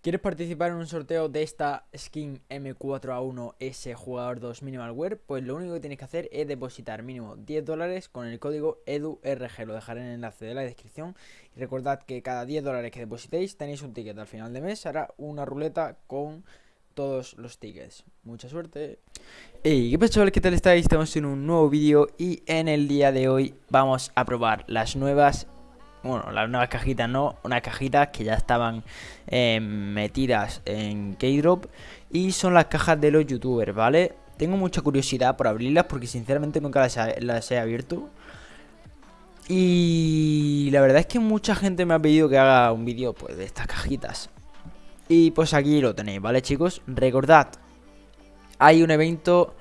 ¿Quieres participar en un sorteo de esta skin M4A1S jugador 2 Minimal Wear? Pues lo único que tienes que hacer es depositar mínimo 10 dólares con el código EDURG. Lo dejaré en el enlace de la descripción. Y recordad que cada 10 dólares que depositéis tenéis un ticket al final de mes. Hará una ruleta con todos los tickets. Mucha suerte. Hey, ¿qué pasa chavales? ¿Qué tal estáis? Estamos en un nuevo vídeo y en el día de hoy vamos a probar las nuevas bueno, las nuevas cajitas no, unas cajitas que ya estaban eh, metidas en Keydrop y son las cajas de los youtubers, ¿vale? Tengo mucha curiosidad por abrirlas porque sinceramente nunca las, he abierto. Y la verdad es que mucha gente me ha pedido que haga un vídeo pues, de estas cajitas. Y pues aquí lo tenéis, ¿vale chicos? Recordad, hay un evento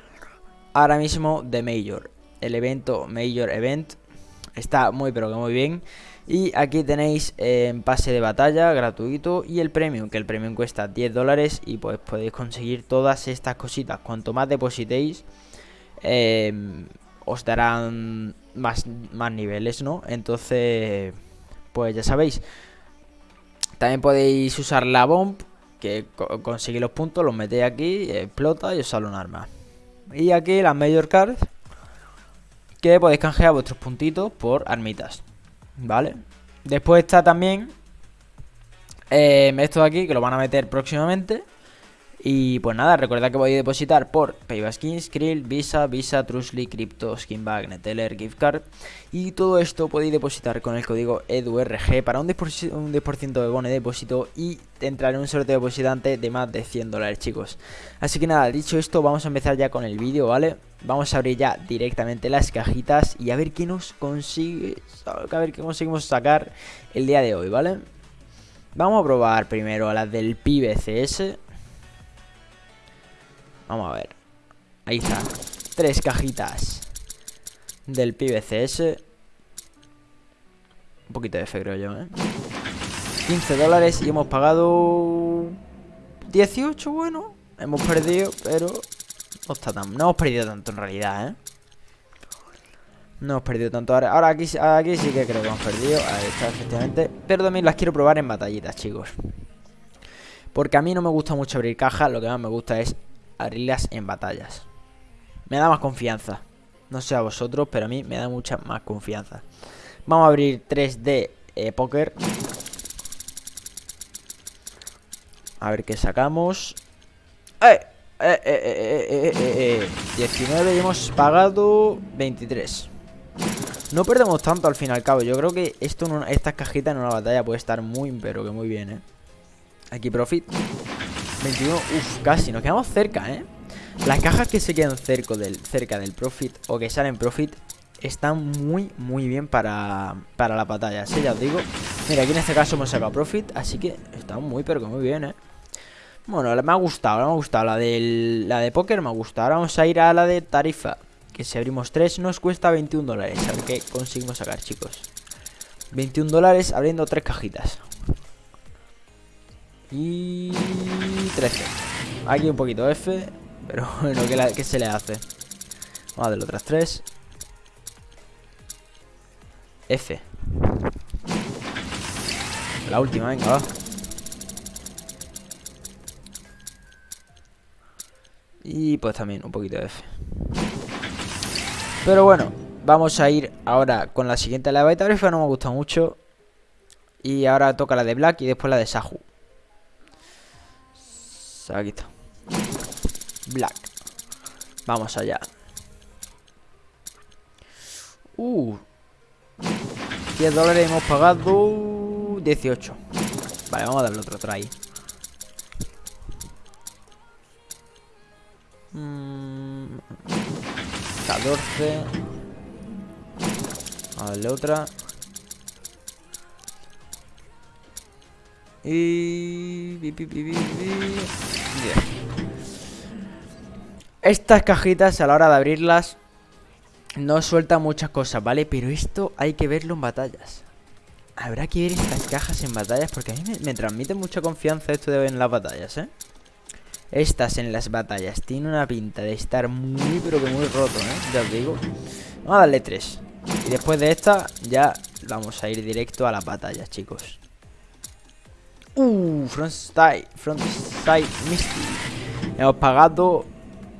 ahora mismo de Major. El evento Major Event está muy pero que muy bien. Y aquí tenéis en pase de batalla gratuito y el premium, que el premium cuesta 10 dólares y pues podéis conseguir todas estas cositas. Cuanto más depositéis, em, os darán más, más niveles, ¿no? Entonces, pues ya sabéis. También podéis usar la bomb, que consigue los puntos, los metéis aquí, explota y os sale un arma. Y aquí las Major Cards, que podéis canjear vuestros puntitos por armitas. ¿Vale? Después está también eh, esto de aquí, que lo van a meter próximamente. Y pues nada, recordad que podéis depositar por Payback Skrill, Visa, Visa, Trusly, Crypto, Skinbag, Neteller, Gift Card. Y todo esto podéis depositar con el código EDURG para un 10%, un 10 de bono de depósito y entrar en un sorteo depositante de más de 100 dólares, chicos. Así que nada, dicho esto, vamos a empezar ya con el vídeo, ¿vale? Vamos a abrir ya directamente las cajitas y a ver qué nos consigue, a ver qué conseguimos sacar el día de hoy, ¿vale? Vamos a probar primero a las del PBCS Vamos a ver. Ahí está. Tres cajitas del PBCS. Un poquito de fe, creo yo, ¿eh? 15 dólares y hemos pagado 18, bueno. Hemos perdido, pero no está tan... Hemos perdido tanto en realidad, ¿eh? No hemos perdido tanto. Ahora, ahora aquí, aquí sí que creo que hemos perdido. Ahí está, efectivamente. Pero también las quiero probar en batallitas, chicos. Porque a mí no me gusta mucho abrir cajas. Lo que más me gusta es abrirlas en batallas. Me da más confianza. No sé a vosotros, pero a mí me da mucha más confianza. Vamos a abrir 3D eh, Poker. A ver qué sacamos. ¡Eh! Eh, eh, eh, 19 y hemos pagado 23 No perdemos tanto al fin y al cabo. Yo creo que esto en estas cajitas en una batalla puede estar muy, pero que muy bien, ¿eh? Aquí profit. 21, uff, casi, nos quedamos cerca, ¿eh? Las cajas que se quedan cerca del, cerca del profit o que salen profit están muy, muy bien para, para la batalla, sí, ya os digo. Mira, aquí en este caso hemos sacado profit, así que está muy, pero que muy bien, ¿eh? Bueno, me ha gustado, me ha gustado La, del, la de póker me ha gustado Ahora vamos a ir a la de tarifa Que si abrimos 3 nos cuesta 21 dólares A ver qué conseguimos sacar, chicos 21 dólares abriendo tres cajitas y 13. Aquí un poquito F. Pero bueno, ¿qué, se le hace? Vamos a darle otras 3. F. La última, venga, va. Y pues también un poquito de F. Pero bueno, vamos a ir ahora con la siguiente. La de Tarifa no me gusta mucho. Y ahora toca la de Black y después la de Sahu. Aquí está. Black. Vamos allá. Uh. 10 dólares hemos pagado 18. Vale, vamos a darle otro try. 14 A otra. Y... Bien. Estas cajitas a la hora de abrirlas No sueltan muchas cosas, ¿vale? Pero esto hay que verlo en batallas. Habrá que ver estas cajas en batallas Porque a mí me, me transmite mucha confianza esto de ver en las batallas, ¿eh? Estas en las batallas tienen una pinta de estar muy pero que muy roto, ¿eh? Ya os digo. Vamos a darle tres. Y después de esta ya vamos a ir directo a las batallas, chicos. Uh, frontside, frontside misty. Hemos pagado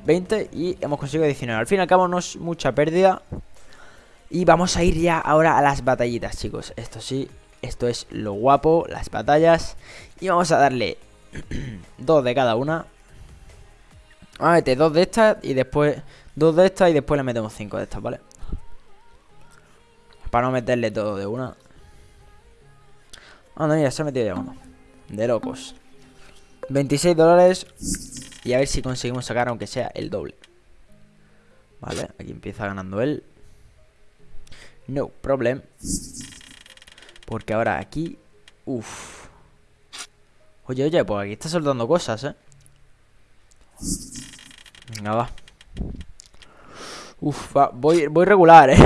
20 y hemos conseguido 19. Al fin y al cabo mucha pérdida. Y vamos a ir ya ahora a las batallitas, chicos. Esto sí, esto es lo guapo, las batallas. Y vamos a darle dos de cada una. Vamos a meter dos de estas y después dos de estas y después le metemos cinco de estas, ¿vale? Para no meterle todo de una. Anda, mira, se ha metido ya uno. De locos. 26 dólares. Y a ver si conseguimos sacar aunque sea el doble. Vale, aquí empieza ganando él. No problem. Porque ahora aquí... Uf. Oye, oye, pues aquí está soltando cosas, ¿eh? Va. Uf, voy, voy regular, ¿eh?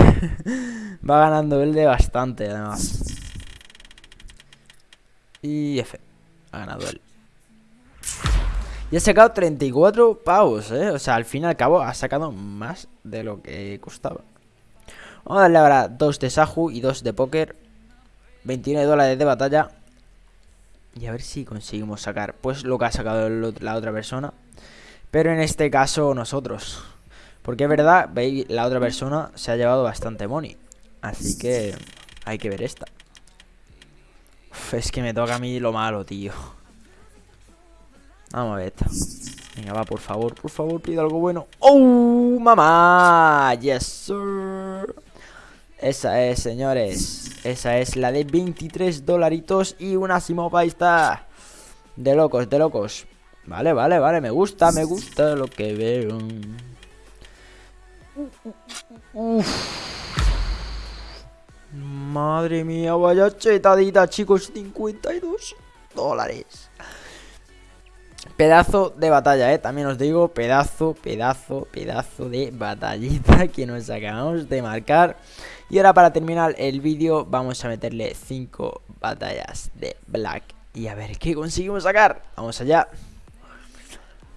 va ganando él de bastante, además. Y F. Ha ganado él. Y ha sacado 34 pavos, ¿eh? O sea, al fin y al cabo ha sacado más de lo que costaba. Vamos a darle ahora dos de Saju y dos de póker. 29 dólares de batalla. Y a ver si conseguimos sacar pues lo que ha sacado la otra persona. Pero en este caso nosotros. Porque es verdad, veis, la otra persona se ha llevado bastante money. Así que hay que ver esta. es que me toca a mí lo malo, tío. Vamos a ver esta. Venga, va, por favor, por favor, pide algo bueno. ¡Oh, mamá! ¡Yes, sir! Esa es, señores. Esa es la de 23 dolaritos y una Simopa. está. De locos, de locos. Vale, vale, vale. Me gusta, me gusta lo que veo. Madre mía, vaya chetadita, chicos. 52 dólares. Pedazo de batalla, eh. También os digo, pedazo, pedazo, pedazo de batallita que nos acabamos de marcar. Y ahora para terminar el vídeo vamos a meterle 5 batallas de Black. Y a ver qué conseguimos sacar. Vamos allá.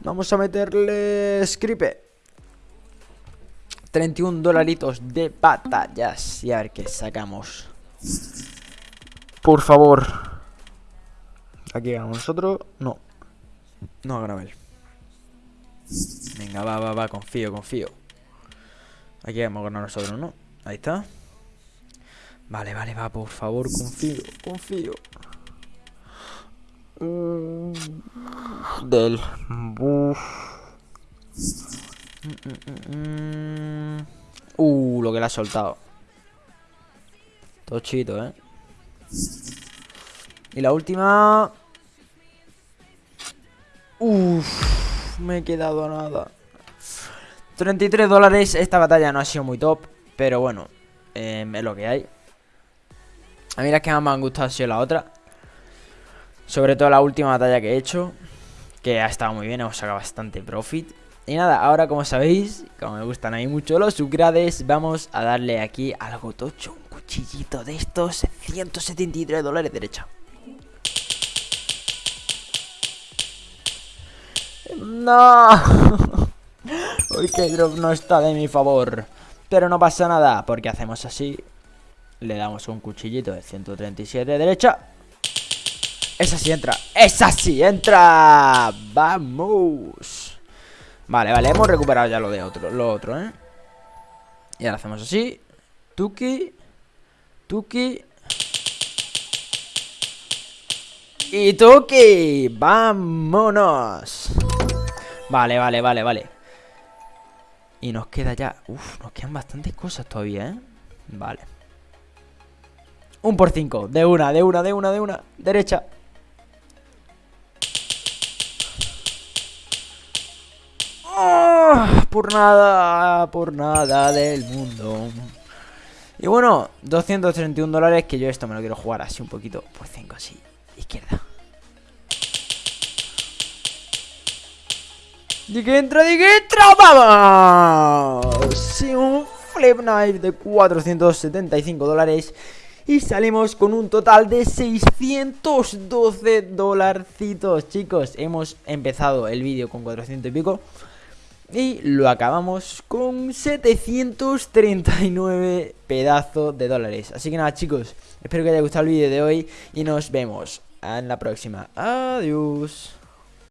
Vamos a meterle Scripe. 31 dolaritos de batallas. Y a ver qué sacamos. Por favor. Aquí ganamos nosotros. No. No, Gravel. Venga, va, va, va, confío, confío. Aquí vamos a ganar nosotros, ¿no? Ahí está. Vale, vale, va, por favor, confío, confío. Mm, del buff. Mm, mm, uh, lo que le ha soltado. Tochito, ¿eh? Y la última... Uff, me he quedado nada. 33 dólares. Esta batalla no ha sido muy top. Pero bueno, eh, es lo que hay. A mí las que más me han gustado ha sido la otra. Sobre todo la última batalla que he hecho. Que ha estado muy bien, hemos sacado bastante profit. Y nada, ahora como sabéis, como me gustan a mí mucho los upgrades, vamos a darle aquí algo tocho. Un cuchillito de estos, 173 dólares derecha. ¡No! Hoy que drop no está de mi favor. Pero no pasa nada, porque hacemos así. Le damos un cuchillito de 137 de derecha. Esa sí entra. ¡Esa sí entra! ¡Vamos! Vale, vale, hemos recuperado ya lo de otro, lo otro, ¿eh? Y ahora hacemos así. Tuki. Tuki. Y Tuki. ¡Vámonos! Vale, vale, vale, vale Y nos queda ya... Uf, nos quedan bastantes cosas todavía, ¿eh? Vale Un por cinco De una, de una, de una, de una Derecha Por nada Por nada del mundo Y bueno 231 dólares Que yo esto me lo quiero jugar así un poquito Por cinco, así Izquierda ¡Di que entra, di que entra! ¡Vamos! Sí, un flip knife de 475 dólares y salimos con un total de 612 dolarcitos, chicos. Hemos empezado el vídeo con 400 y pico y lo acabamos con 739 pedazos de dólares. Así que nada, chicos, espero que haya gustado el vídeo de hoy y nos vemos en la próxima. Adiós.